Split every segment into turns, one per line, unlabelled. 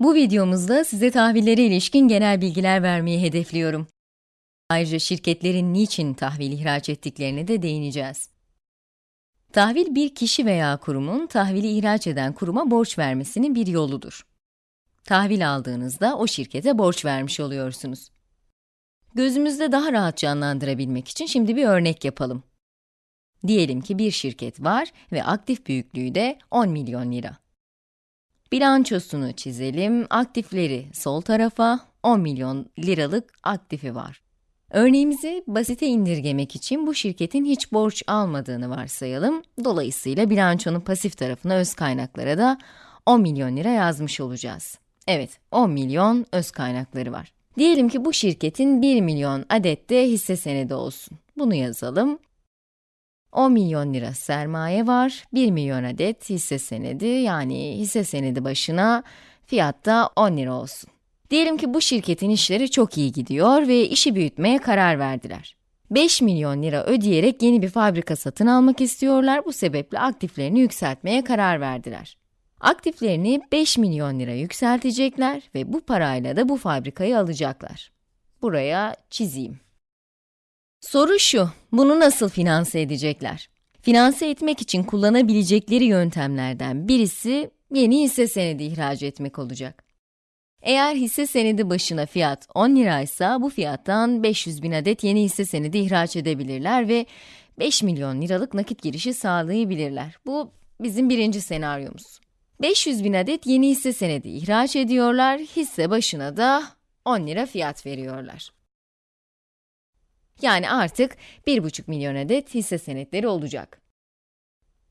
Bu videomuzda size tahvillere ilişkin genel bilgiler vermeyi hedefliyorum. Ayrıca şirketlerin niçin tahvil ihraç ettiklerine de değineceğiz. Tahvil bir kişi veya kurumun tahvili ihraç eden kuruma borç vermesinin bir yoludur. Tahvil aldığınızda o şirkete borç vermiş oluyorsunuz. Gözümüzde daha rahat canlandırabilmek için şimdi bir örnek yapalım. Diyelim ki bir şirket var ve aktif büyüklüğü de 10 milyon lira. Bilançosunu çizelim. Aktifleri sol tarafa, 10 milyon liralık aktifi var. Örneğimizi basite indirgemek için bu şirketin hiç borç almadığını varsayalım. Dolayısıyla bilançonun pasif tarafına öz kaynaklara da 10 milyon lira yazmış olacağız. Evet, 10 milyon öz kaynakları var. Diyelim ki bu şirketin 1 milyon adet de hisse senedi olsun. Bunu yazalım. 10 milyon lira sermaye var, 1 milyon adet hisse senedi, yani hisse senedi başına fiyatta 10 lira olsun. Diyelim ki bu şirketin işleri çok iyi gidiyor ve işi büyütmeye karar verdiler. 5 milyon lira ödeyerek yeni bir fabrika satın almak istiyorlar, bu sebeple aktiflerini yükseltmeye karar verdiler. Aktiflerini 5 milyon lira yükseltecekler ve bu parayla da bu fabrikayı alacaklar. Buraya çizeyim. Soru şu, bunu nasıl finanse edecekler? Finanse etmek için kullanabilecekleri yöntemlerden birisi yeni hisse senedi ihraç etmek olacak. Eğer hisse senedi başına fiyat 10 liraysa bu fiyattan 500 bin adet yeni hisse senedi ihraç edebilirler ve 5 milyon liralık nakit girişi sağlayabilirler. Bu bizim birinci senaryomuz. 500 bin adet yeni hisse senedi ihraç ediyorlar, hisse başına da 10 lira fiyat veriyorlar. Yani artık 1,5 milyon adet hisse senetleri olacak.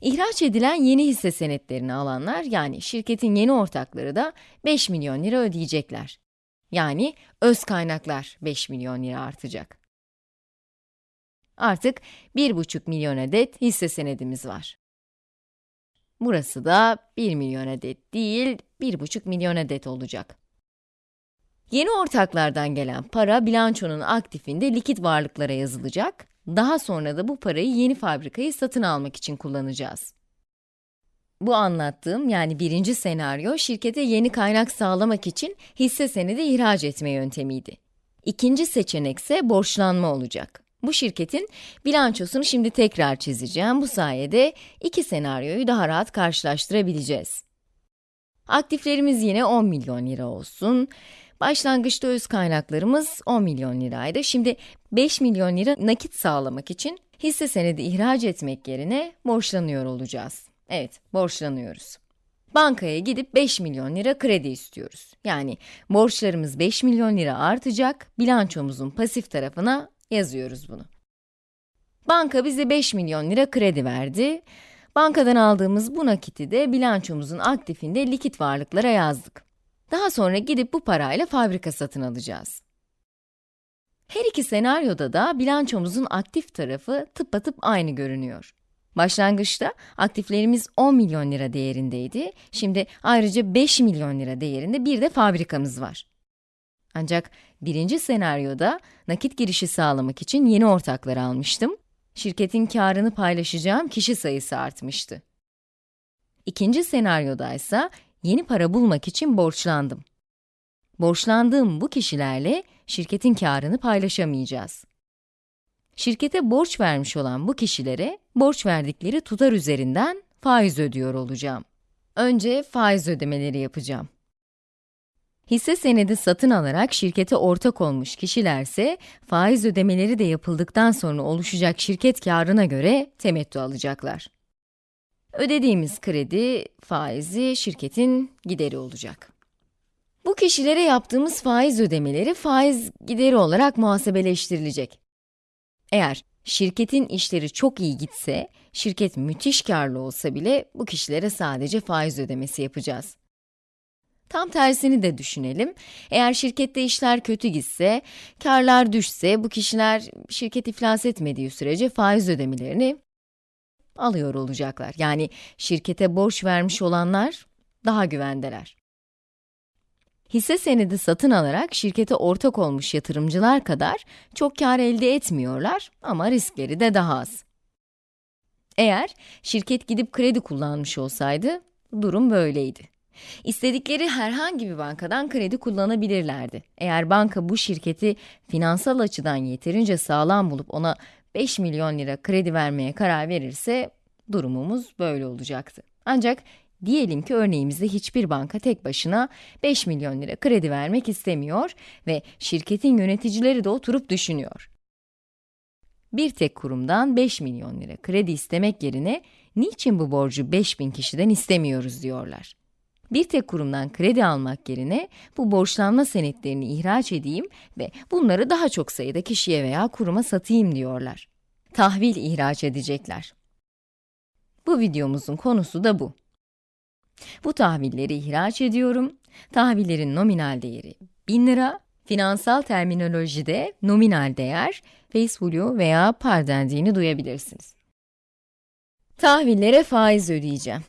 İhraç edilen yeni hisse senetlerini alanlar, yani şirketin yeni ortakları da 5 milyon lira ödeyecekler. Yani öz kaynaklar 5 milyon lira artacak. Artık 1,5 milyon adet hisse senedimiz var. Burası da 1 milyon adet değil, 1,5 milyon adet olacak. Yeni ortaklardan gelen para bilançonun aktifinde likit varlıklara yazılacak. Daha sonra da bu parayı yeni fabrikayı satın almak için kullanacağız. Bu anlattığım yani birinci senaryo şirkete yeni kaynak sağlamak için hisse senedi ihraç etme yöntemiydi. İkinci seçenek ise borçlanma olacak. Bu şirketin bilançosunu şimdi tekrar çizeceğim. Bu sayede iki senaryoyu daha rahat karşılaştırabileceğiz. Aktiflerimiz yine 10 milyon lira olsun. Başlangıçta öz kaynaklarımız 10 milyon liraydı. Şimdi 5 milyon lira nakit sağlamak için hisse senedi ihraç etmek yerine borçlanıyor olacağız. Evet, borçlanıyoruz. Bankaya gidip 5 milyon lira kredi istiyoruz. Yani borçlarımız 5 milyon lira artacak, bilançomuzun pasif tarafına yazıyoruz bunu. Banka bize 5 milyon lira kredi verdi. Bankadan aldığımız bu nakiti de bilançomuzun aktifinde likit varlıklara yazdık. Daha sonra gidip bu parayla fabrika satın alacağız. Her iki senaryoda da bilançomuzun aktif tarafı tıpatıp aynı görünüyor. Başlangıçta aktiflerimiz 10 milyon lira değerindeydi. Şimdi ayrıca 5 milyon lira değerinde bir de fabrikamız var. Ancak birinci senaryoda nakit girişi sağlamak için yeni ortaklar almıştım. Şirketin karını paylaşacağım kişi sayısı artmıştı. İkinci senaryoda ise yeni para bulmak için borçlandım. Borçlandığım bu kişilerle şirketin karını paylaşamayacağız. Şirkete borç vermiş olan bu kişilere borç verdikleri tutar üzerinden faiz ödüyor olacağım. Önce faiz ödemeleri yapacağım. Hisse senedi satın alarak şirkete ortak olmuş kişilerse faiz ödemeleri de yapıldıktan sonra oluşacak şirket karına göre temettü alacaklar. Ödediğimiz kredi faizi şirketin gideri olacak. Bu kişilere yaptığımız faiz ödemeleri faiz gideri olarak muhasebeleştirilecek. Eğer şirketin işleri çok iyi gitse, şirket müthiş karlı olsa bile bu kişilere sadece faiz ödemesi yapacağız. Tam tersini de düşünelim. Eğer şirkette işler kötü gitse, karlar düşse, bu kişiler şirket iflas etmediği sürece faiz ödemelerini alıyor olacaklar. Yani şirkete borç vermiş olanlar daha güvendeler. Hisse senedi satın alarak şirkete ortak olmuş yatırımcılar kadar çok kar elde etmiyorlar ama riskleri de daha az. Eğer şirket gidip kredi kullanmış olsaydı, durum böyleydi. İstedikleri herhangi bir bankadan kredi kullanabilirlerdi. Eğer banka bu şirketi finansal açıdan yeterince sağlam bulup ona 5 milyon lira kredi vermeye karar verirse durumumuz böyle olacaktı. Ancak diyelim ki örneğimizde hiçbir banka tek başına 5 milyon lira kredi vermek istemiyor ve şirketin yöneticileri de oturup düşünüyor. Bir tek kurumdan 5 milyon lira kredi istemek yerine niçin bu borcu 5000 kişiden istemiyoruz diyorlar. Bir tek kurumdan kredi almak yerine bu borçlanma senetlerini ihraç edeyim ve bunları daha çok sayıda kişiye veya kuruma satayım diyorlar. Tahvil ihraç edecekler. Bu videomuzun konusu da bu. Bu tahvilleri ihraç ediyorum. Tahvillerin nominal değeri 1000 lira, finansal terminolojide nominal değer, face value veya par dendiğini duyabilirsiniz. Tahvillere faiz ödeyeceğim.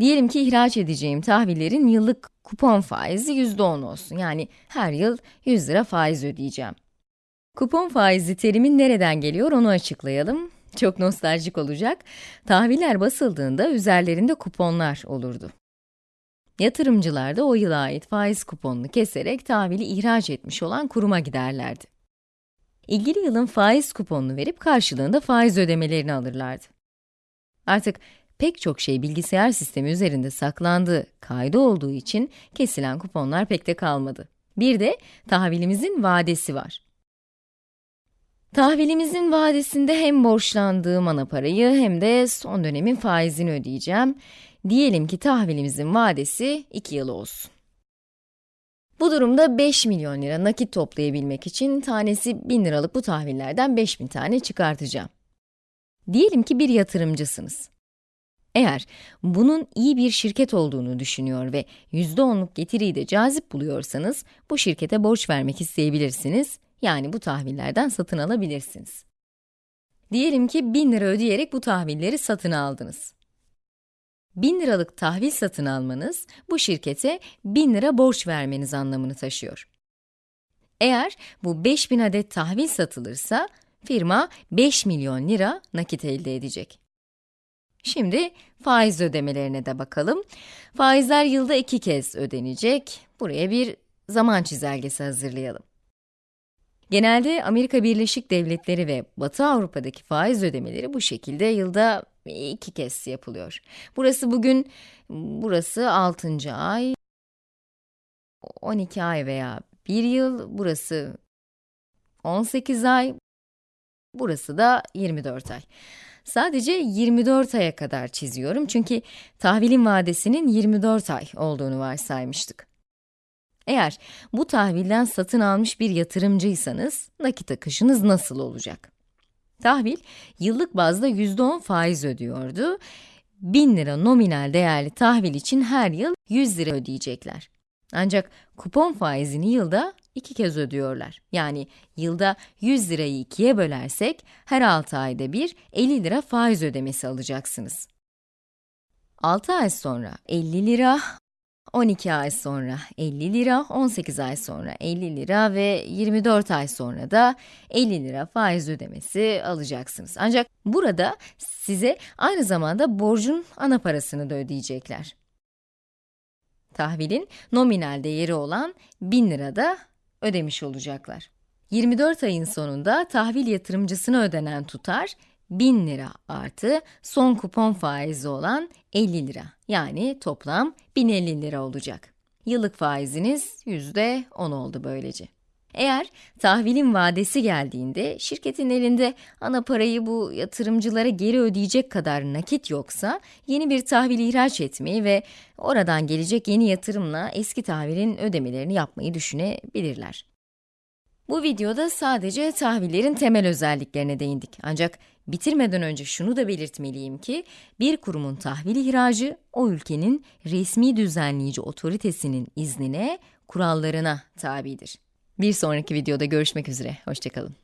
Diyelim ki ihraç edeceğim tahvillerin yıllık kupon faizi %10 olsun. Yani her yıl 100 lira faiz ödeyeceğim. Kupon faizi terimin nereden geliyor onu açıklayalım. Çok nostaljik olacak. Tahviller basıldığında üzerlerinde kuponlar olurdu. Yatırımcılar da o yıla ait faiz kuponunu keserek tahvili ihraç etmiş olan kuruma giderlerdi. İlgili yılın faiz kuponunu verip karşılığında faiz ödemelerini alırlardı. Artık pek çok şey bilgisayar sistemi üzerinde saklandığı, kaydı olduğu için kesilen kuponlar pek de kalmadı. Bir de tahvilimizin vadesi var. Tahvilimizin vadesinde hem borçlandığım ana parayı hem de son dönemin faizini ödeyeceğim. Diyelim ki tahvilimizin vadesi 2 yıl olsun. Bu durumda 5 milyon lira nakit toplayabilmek için tanesi 1000 liralık bu tahvillerden 5000 tane çıkartacağım. Diyelim ki bir yatırımcısınız. Eğer bunun iyi bir şirket olduğunu düşünüyor ve %10'luk getiriyi de cazip buluyorsanız, bu şirkete borç vermek isteyebilirsiniz, yani bu tahvillerden satın alabilirsiniz. Diyelim ki 1000 lira ödeyerek bu tahvilleri satın aldınız. 1000 liralık tahvil satın almanız, bu şirkete 1000 lira borç vermeniz anlamını taşıyor. Eğer bu 5000 adet tahvil satılırsa, firma 5 milyon lira nakit elde edecek. Şimdi faiz ödemelerine de bakalım. Faizler yılda iki kez ödenecek. Buraya bir zaman çizelgesi hazırlayalım. Genelde Amerika Birleşik Devletleri ve Batı Avrupa'daki faiz ödemeleri bu şekilde yılda iki kez yapılıyor. Burası bugün, burası 6. ay, 12 ay veya 1 yıl, burası 18 ay, burası da 24 ay. Sadece 24 aya kadar çiziyorum çünkü tahvilin vadesinin 24 ay olduğunu varsaymıştık. Eğer bu tahvilden satın almış bir yatırımcıysanız, nakit akışınız nasıl olacak? Tahvil, yıllık bazda %10 faiz ödüyordu. 1000 lira nominal değerli tahvil için her yıl 100 lira ödeyecekler. Ancak kupon faizini yılda iki kez ödüyorlar. Yani yılda 100 lirayı ikiye bölersek, her 6 ayda bir 50 lira faiz ödemesi alacaksınız. 6 ay sonra 50 lira, 12 ay sonra 50 lira, 18 ay sonra 50 lira ve 24 ay sonra da 50 lira faiz ödemesi alacaksınız. Ancak burada size aynı zamanda borcun ana parasını da ödeyecekler. Tahvilin nominal değeri olan 1000 lira da ödemiş olacaklar. 24 ayın sonunda tahvil yatırımcısına ödenen tutar 1000 lira artı son kupon faizi olan 50 lira. Yani toplam 1050 lira olacak. Yıllık faiziniz %10 oldu böylece. Eğer tahvilin vadesi geldiğinde şirketin elinde ana parayı bu yatırımcılara geri ödeyecek kadar nakit yoksa yeni bir tahvil ihraç etmeyi ve oradan gelecek yeni yatırımla eski tahvilin ödemelerini yapmayı düşünebilirler. Bu videoda sadece tahvillerin temel özelliklerine değindik. Ancak bitirmeden önce şunu da belirtmeliyim ki, bir kurumun tahvil ihracı, o ülkenin resmi düzenleyici otoritesinin iznine, kurallarına tabidir. Bir sonraki videoda görüşmek üzere, hoşçakalın.